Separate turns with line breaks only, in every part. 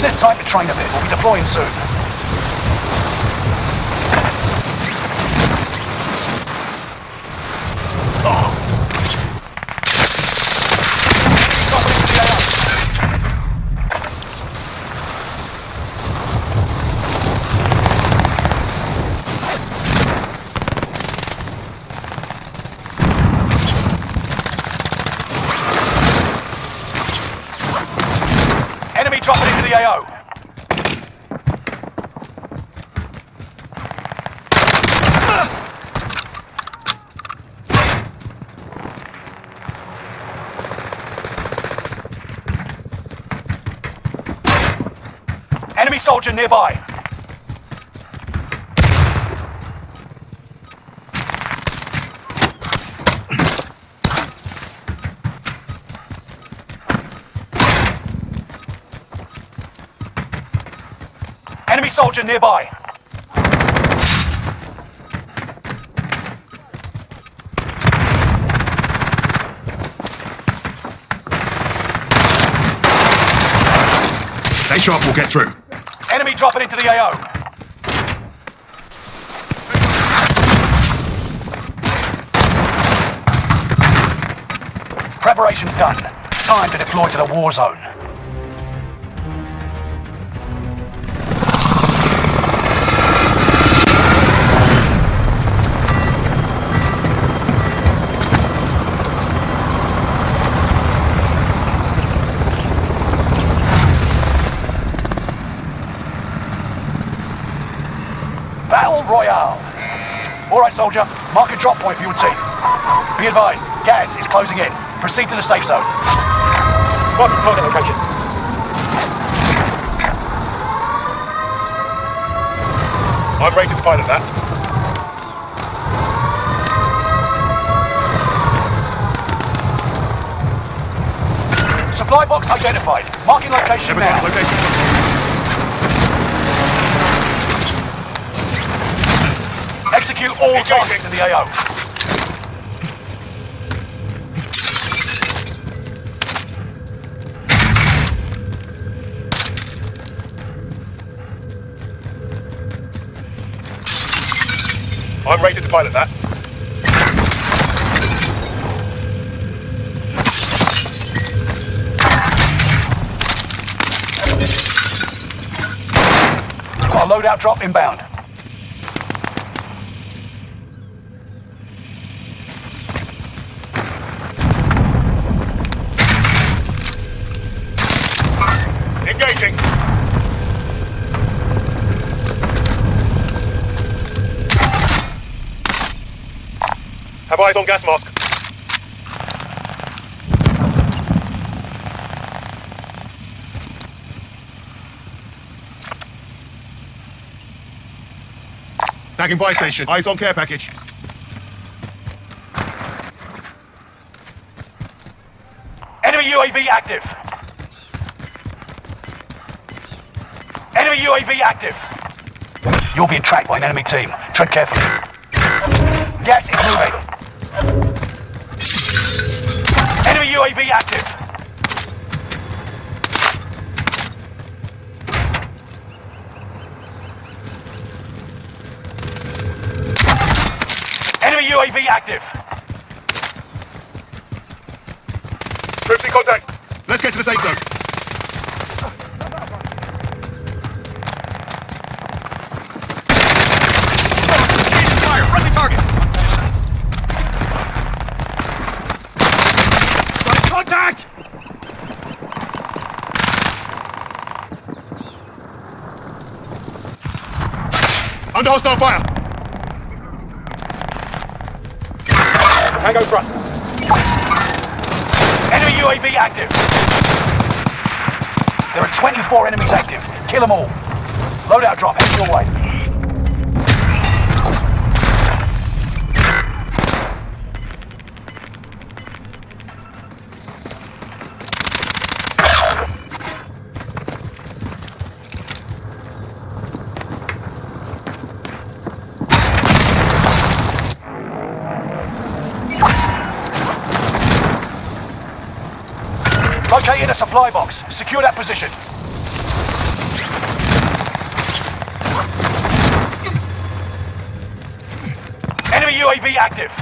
Use this type of train a bit. We'll be deploying soon. Enemy dropping into the AO. Enemy soldier nearby. Enemy soldier nearby.
Stay sharp, we'll get through.
Enemy dropping into the AO. Preparation's done. Time to deploy to the war zone. All right, soldier. Mark a drop point for your team. Be advised, gas is closing in. Proceed to the safe zone.
Mark target location. I'm ready to pilot that.
Supply box identified. Marking location
Never
now.
location.
Execute all targets in the AO.
I'm ready to pilot that.
A loadout drop inbound.
Engaging. Have eyes on gas mask.
Tagging buy station. Eyes on care package.
Enemy UAV active. Enemy UAV active. You're being tracked by an enemy team. Tread carefully. Gas is moving. Enemy UAV active. Enemy UAV active.
Troops in contact.
Let's get to the safe zone. Under hostile fire!
Tango front.
Enemy UAV active. There are 24 enemies active. Kill them all. Loadout drop, head your way. supply box. Secure that position. Enemy UAV active.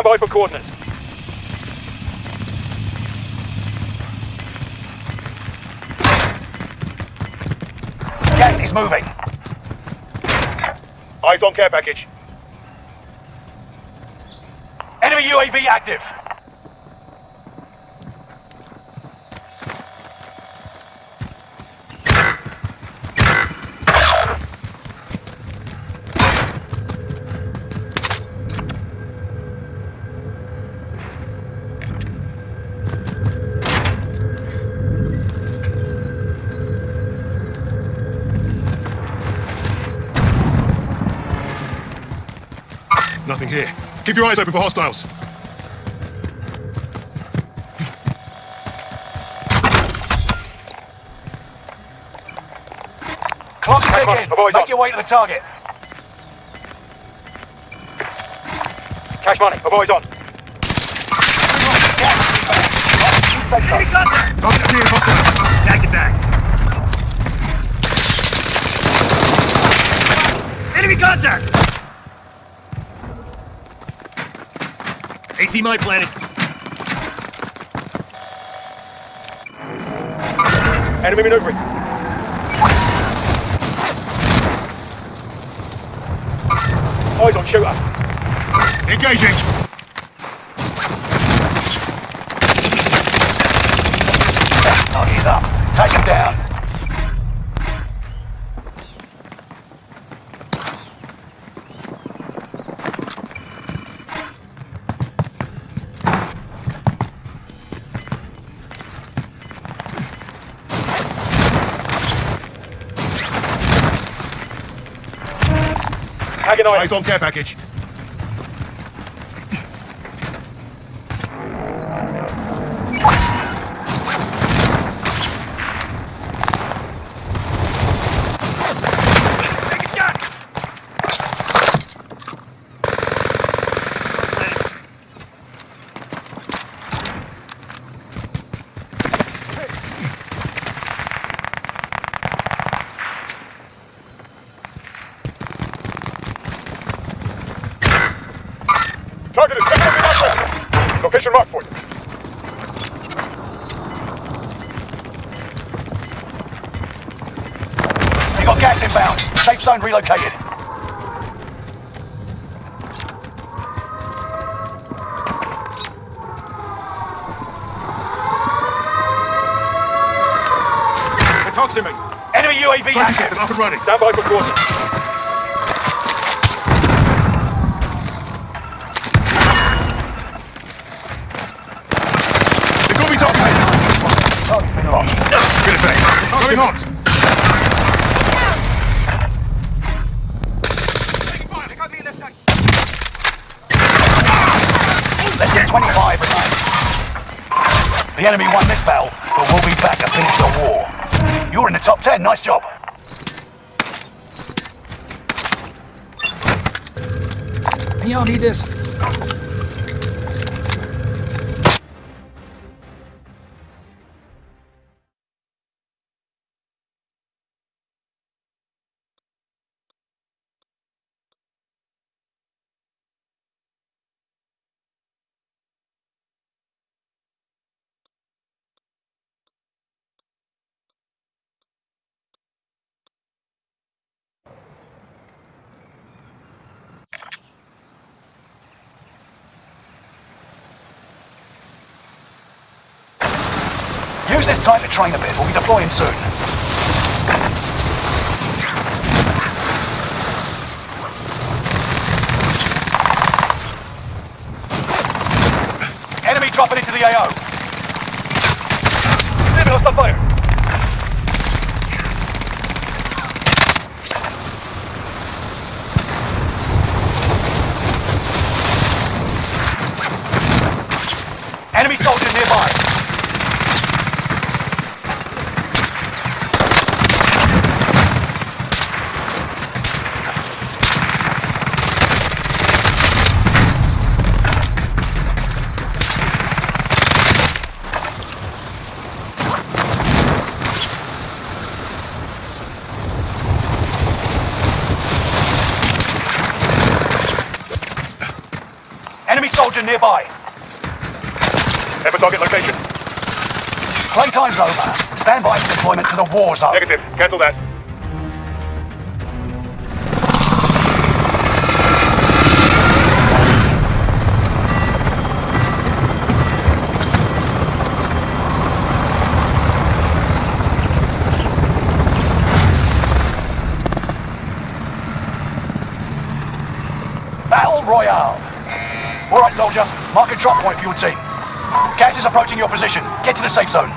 Stand by for coordinates.
Gas is moving.
Eyes on care package.
Enemy UAV active.
Here. Keep your eyes open for hostiles.
Clock's ticking.
avoid
Make
on.
your way to the target.
Cash money. Avoid on.
Target here, hostile.
Tag it back. Enemy contact! AT mine planted.
Enemy maneuvering. Eyes on shooter.
Engaging.
Tagging eyes.
Eyes on care package.
Take a shot!
Target is definitely not ready. Location marked for you.
You got gas inbound. Safe zone relocated.
They're toxin.
Enemy UAV
Tracking
active.
system up and running.
Stand by for coordinates.
Enemy won this battle, but we'll be back to finish the war. You're in the top 10. Nice job.
Y'all need this?
Use this time to train a bit. We'll be deploying soon. Enemy dropping into the AO.
Receiving hostile fire.
Enemy soldier nearby. Enemy soldier nearby.
Have a target location.
Playtime's over. Stand by for deployment to the war zone.
Negative. Cancel that.
All right, soldier. Mark a drop point for your team. Gas is approaching your position. Get to the safe zone.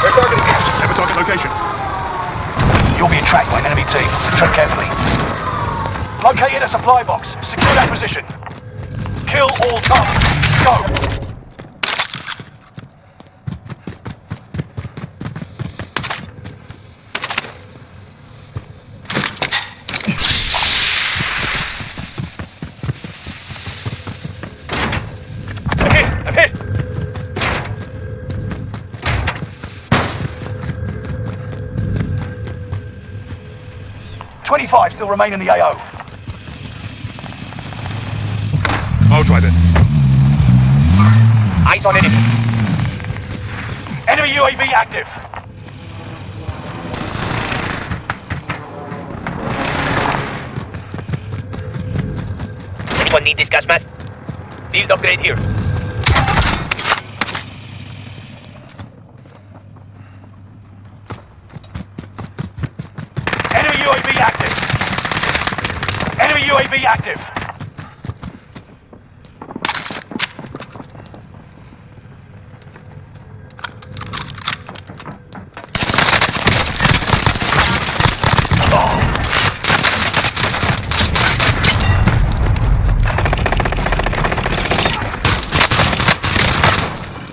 They're targeting.
Have a target location.
You'll be tracked by an enemy team. Tread carefully. Located a supply box. Secure that position. Kill all targets. 25 still remain in the AO.
I'll drive it.
Eyes on enemy.
Enemy UAV active.
Anyone need this gas mask? Field upgrade here.
UAV active.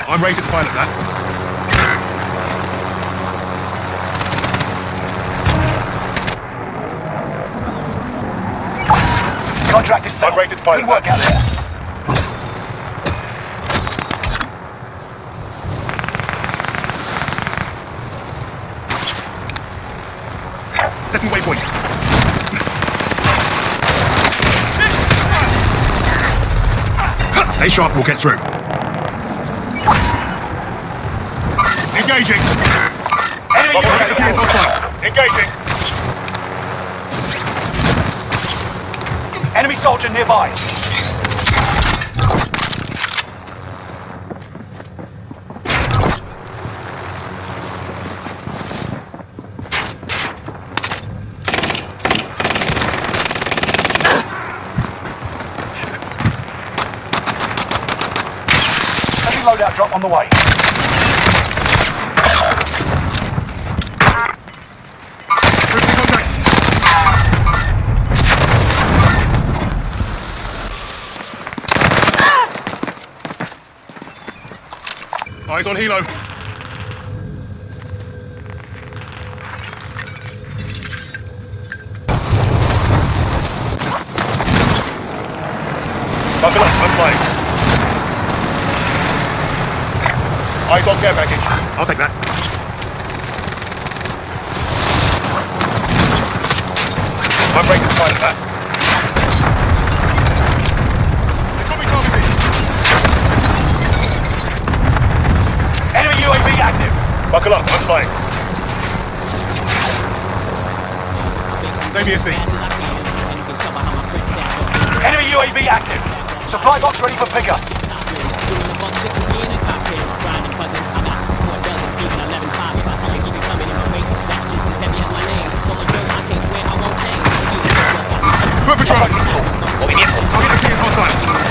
I'm rated to pilot that.
Contract is set.
Unrated pilot.
Good work out there.
Setting waypoint. Stay sharp, we'll get through. Engaging.
Enemy UAV
Appears hostile.
Engaging.
Enemy soldier nearby. Loadout drop on the way.
Eyes on helo.
Buckle up. I'm flying. Eyes on care package.
I'll take that.
I'm rated to pilot that.
They've got me targeted.
Enemy UAV active.
Buckle up. I'm flying.
Xavier C.
Enemy UAV active. Supply box ready for pickup.
Foot patrol.
Movimiento.
Target appears hostile.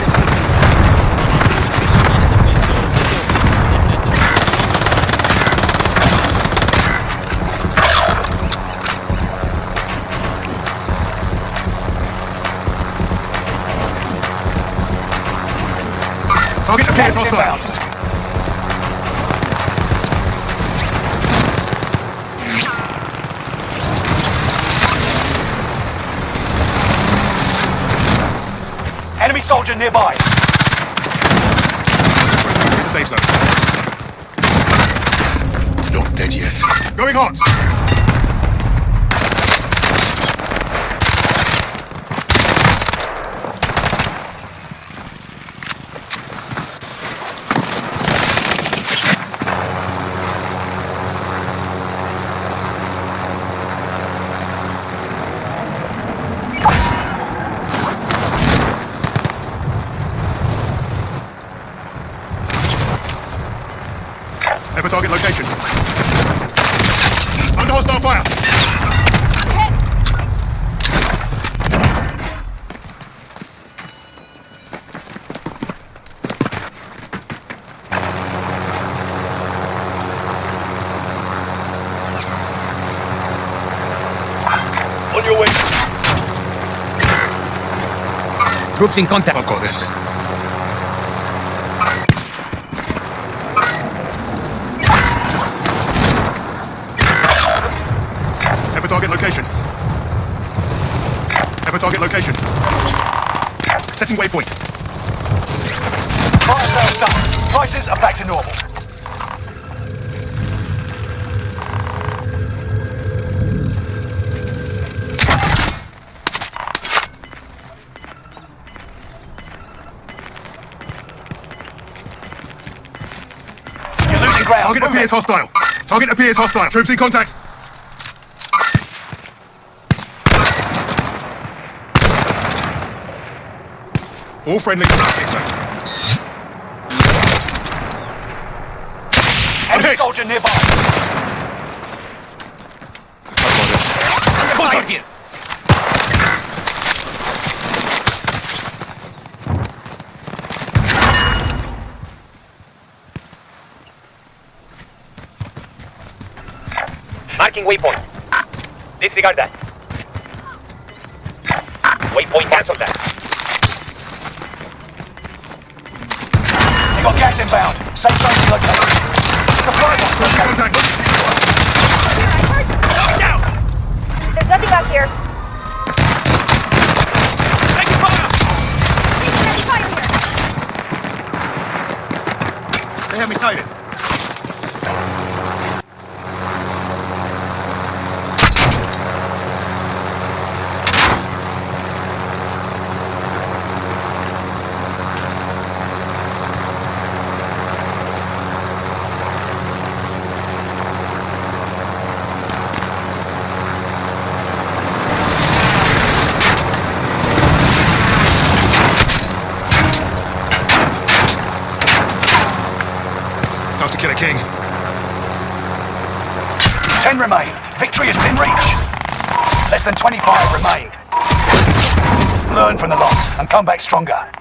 Target appears
Gas
hostile.
inbound. Enemy soldier nearby.
In the safe zone. Not dead yet. Going hot. Ever target location. Under hostile fire.
On your way.
Troops in contact.
I've got this.
Ground.
Target
Move
appears
it.
hostile. Target appears hostile. Troops in contact. All friendly. Safe zone.
Enemy
hit.
soldier nearby.
I've got this.
Contact.
Marking waypoint. Disregard that. Waypoint cancel that.
You got gas inbound. Safe zone located. Supply box located.
Contact.
There's nothing out here.
Taking fire.
There's fire here.
They have me sighted.
Than 25 remain. Learn from the loss and come back stronger.